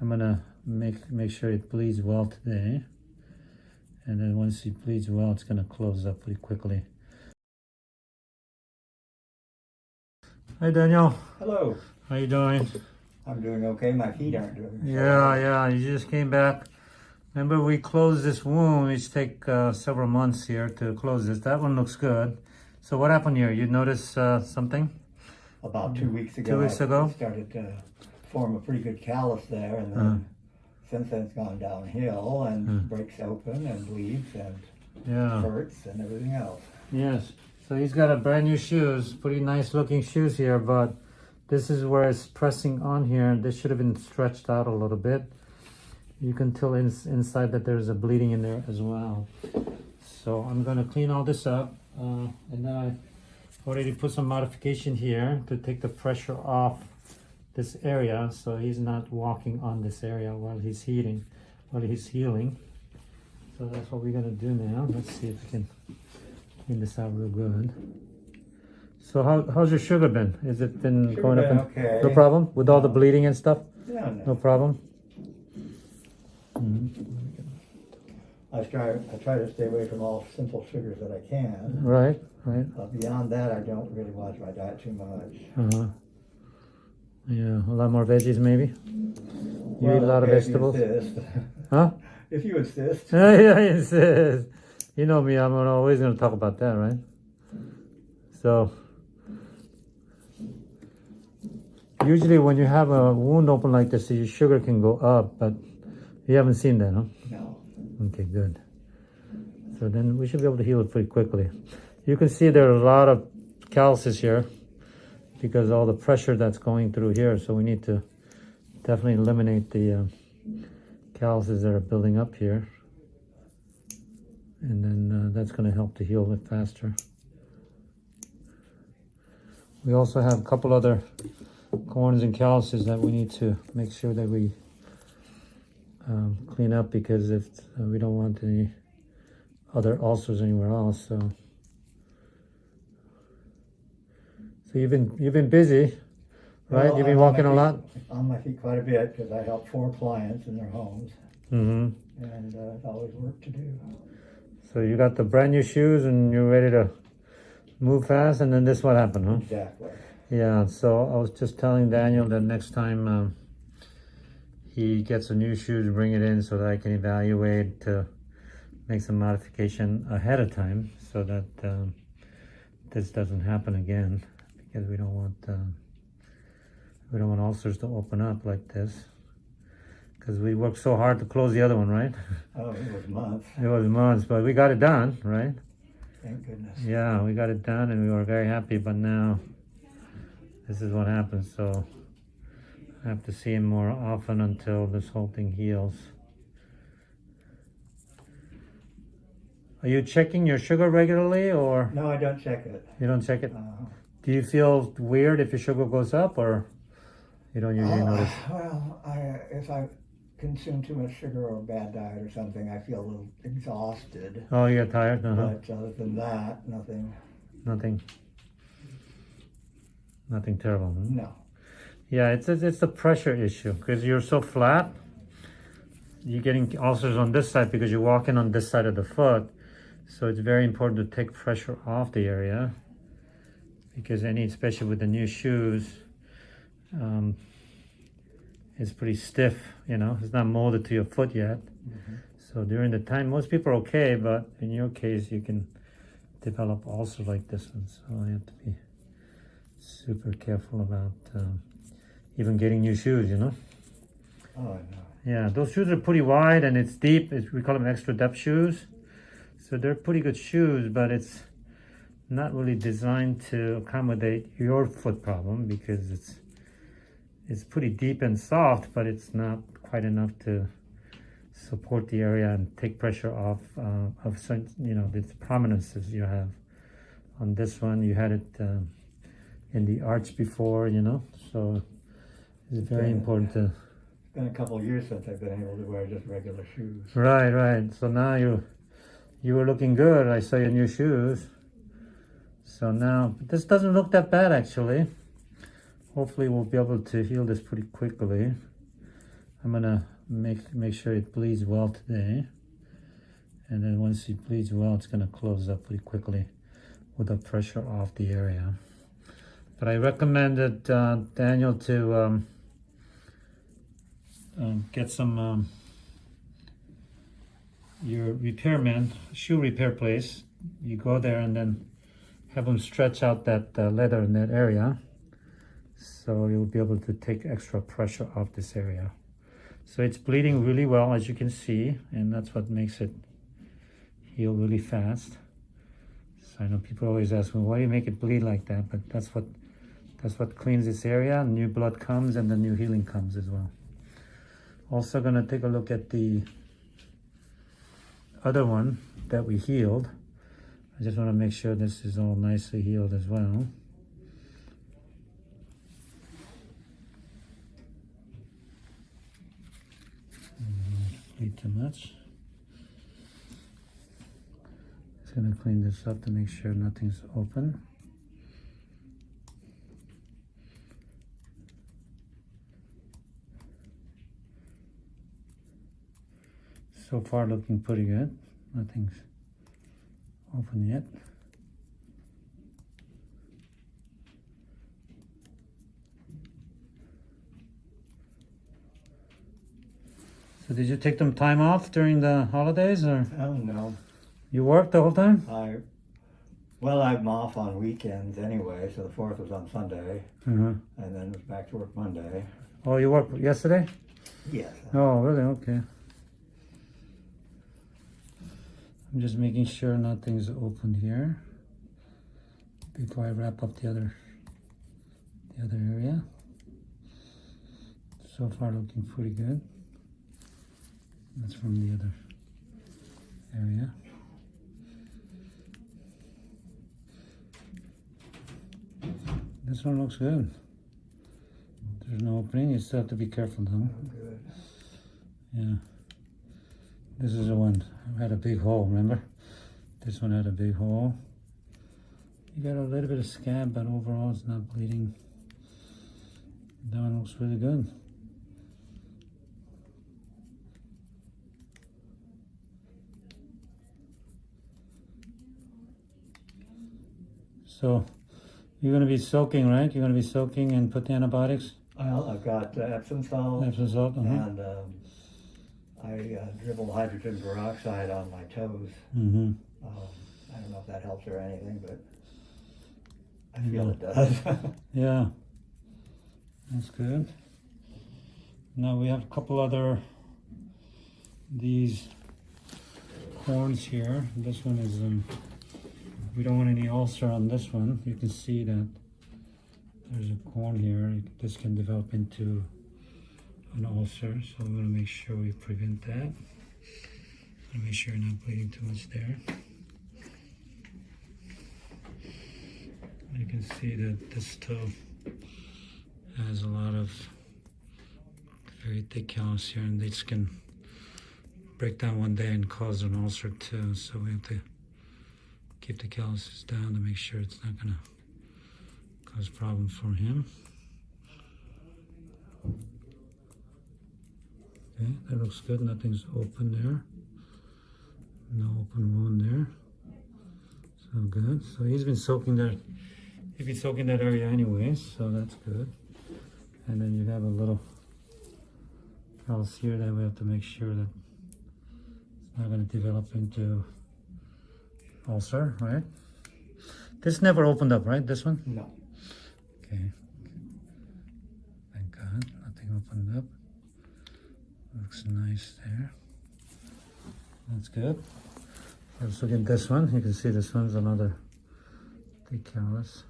I'm gonna make make sure it bleeds well today. And then once it bleeds well, it's gonna close up pretty quickly. Hi Daniel, Hello. how you doing? I'm doing okay. My feet aren't doing so Yeah, yeah, you just came back. Remember we closed this wound, which take uh, several months here to close this. That one looks good. So what happened here? You notice uh, something? About two weeks ago. Two weeks I ago? started to form a pretty good callus there, and then Uh. since then it's gone downhill and Uh. breaks open and bleeds and Yeah. hurts and everything else. Yes. So he's got a brand new shoes, pretty nice looking shoes here, but this is where it's pressing on here. This should have been stretched out a little bit. You can tell in, inside that there's a bleeding in there as well. So I'm gonna clean all this up. Uh, and then I already put some modification here to take the pressure off this area so he's not walking on this area while he's healing while he's healing. So that's what we're gonna do now. Let's see if we can clean this out real good. So how, how's your sugar been? is it been Sugar going up? been and- okay. No problem with all the bleeding and stuff? Yeah, No no. problem? Mhm. I try. I try to stay away from all simple sugars that I can. Right, right. But beyond that, I don't really watch my diet too much. Uh-huh. Yeah, a lot more veggies maybe? You Well, eat a lot of okay, if you vegetables? insist. Huh? if you insist. yeah, it says. You know me, I'm always going to talk about that, right? So, usually when you have a wound open like this, your sugar can go up, but you haven't seen that, huh? No. Okay, good. So then we should be able to heal it pretty quickly. You can see there are a lot of calluses here because all the pressure that's going through here. So we need to definitely eliminate the uh, calluses that are building up here. And then uh, that's going to help to heal it faster. We also have a couple other corns and calluses that we need to make sure that we um, clean up because if uh, we don't want any other ulcers anywhere else. So, so you've been you've been busy, right? Well, you've been I'm walking my a lot. On my feet quite a bit because I help four clients in their homes, mm -hmm. and uh, always work to do. So you got the brand new shoes and you're ready to move fast. And then this what happened, huh? Exactly. Yeah. So I was just telling Daniel that next time um, he gets a new shoe to bring it in so that I can evaluate to make some modification ahead of time so that um, this doesn't happen again because we don't want um, we don't want ulcers to open up like this because we worked so hard to close the other one, right? Oh, it was months. It was months, but we got it done, right? Thank goodness. Yeah, we got it done and we were very happy, but now this is what happens. So I have to see him more often until this whole thing heals. Are you checking your sugar regularly or No, I don't check it. you don't check it? Uh, Do you feel weird if your sugar goes up or you don't usually oh, notice? well, I, if I consume too much sugar or a bad diet or something, I feel a little exhausted. Oh, you get tired? Uh-huh. But other than that, nothing. Nothing. Nothing terrible. huh? No. Yeah, it's it's, it's a pressure issue because you're so flat. You're getting ulcers on this side because you're walking on this side of the foot. So it's very important to take pressure off the area because any, especially with the new shoes, um, it's pretty stiff. You know, it's not molded to your foot yet. So during the time, most people are okay, but in your case, you can develop ulcers like this one. So you have to be super careful about um, even getting new shoes, you know? Oh, no. Yeah, those shoes are pretty wide and it's deep. It's, we call them extra depth shoes. So they're pretty good shoes, but it's not really designed to accommodate your foot problem because it's it's pretty deep and soft, but it's not quite enough to support the area and take pressure off uh, of some, you know, the prominences you have. On this one, you had it um, in the arch before, you know, so it's very important to It's been a couple of years since I've been able to wear just regular shoes. Right, right. So now you you were looking good. I saw your new shoes. So now this doesn't look that bad actually. Hopefully we'll be able to heal this pretty quickly. I'm gonna make make sure it bleeds well today. And then once it bleeds well, it's gonna close up pretty quickly with the pressure off the area. But I recommended uh, Daniel to um, um, get some um, your repairman shoe repair place. You go there and then have them stretch out that uh, leather in that area, so you'll be able to take extra pressure off this area. So it's bleeding really well, as you can see, and that's what makes it heal really fast. So I know people always ask me, why do you make it bleed like that? But that's what that's what cleans this area. New blood comes and the new healing comes as well. Also gonna take a look at the other one that we healed. I just want to make sure this is all nicely healed as well. Mm, Bleed too much. Just gonna clean this up to make sure nothing's open. So far looking pretty good. Nothing's open yet. So did you take some time off during the holidays or Oh, no. you worked the whole time? I, well, I'm off on weekends anyway, so the fourth was on Sunday, Uh-huh. and then was back to work Monday. Oh, you worked yesterday? Yes. Oh, really? Okay. I'm just making sure nothing's open here before I wrap up the other the other area. So far looking pretty good. That's from the other area. This one looks good. There's no opening, you still have to be careful though. Yeah. This is the one. I had a big hole, remember? This one had a big hole. You got a little bit of scab, but overall it's not bleeding. That one looks really good. So, you're gonna be soaking, right? You're gonna be soaking and put the antibiotics? Well, I've got uh, Epsom salt, Epsom salt, uh-huh. and um, I uh, dribble hydrogen peroxide on my toes. Mm-hmm. Um, I don't know if that helps or anything, but I feel it does. Yeah, that's good. Now we have a couple other these horns here. This one is um, we don't want any ulcer on this one. You can see that there's a corn here. This can develop into an ulcer, so we're gonna make sure we prevent that. And make sure you're not bleeding too much there. You can see that this toe has a lot of very thick callus here, and this can break down one day and cause an ulcer too. So we have to keep the calluses down to make sure it's not gonna cause problems for him. Okay, that looks good. Nothing's open there. No open wound there. So good. So he's been soaking that. He's been soaking that area anyways, so that's good. And then you have a little callus here that we have to make sure that it's not going to develop into ulcer, right? This never opened up, right? This one? no. Okay. Thank God, nothing opened up. Looks nice there. That's good. Let's look at this one. You can see this one's another callus.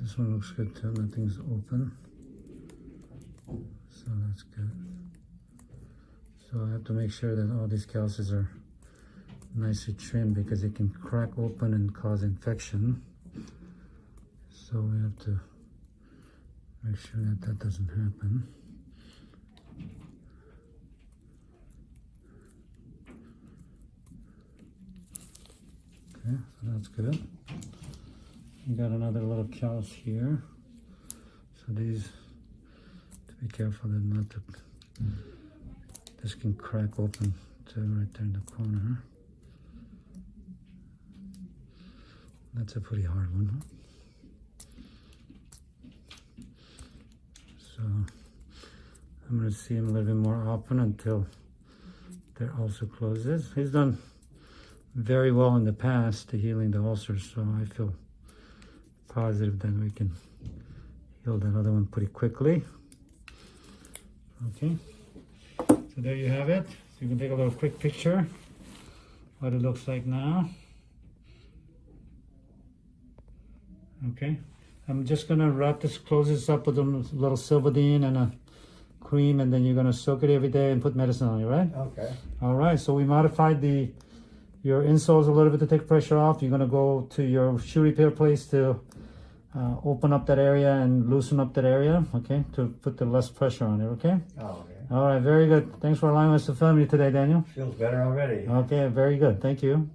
This one looks good too. Nothing's open. So that's good. So I have to make sure that all these calluses are nicely trimmed because it can crack open and cause infection. So we have to make sure that that doesn't happen. Okay, so that's good. We got another little callus here. So these, to be careful that not to, this can crack open to right there in the corner. That's a pretty hard one. Huh? So I'm gonna see him a little bit more often until that ulcer closes. He's done very well in the past to healing the ulcers, so I feel positive that we can heal that other one pretty quickly. Okay, so there you have it. So you can take a little quick picture what it looks like now. Okay, I'm just gonna wrap this, close this up with a little Silvadene and a cream, and then you're gonna soak it every day and put medicine on it, right? Okay. All right, so we modified the your insoles a little bit to take pressure off. You're gonna go to your shoe repair place to uh, open up that area and loosen up that area, okay, to put the less pressure on it, okay? Oh, okay. All right, very good. Thanks for allowing us to film you today, Daniel. Feels better already. Okay, very good. Thank you.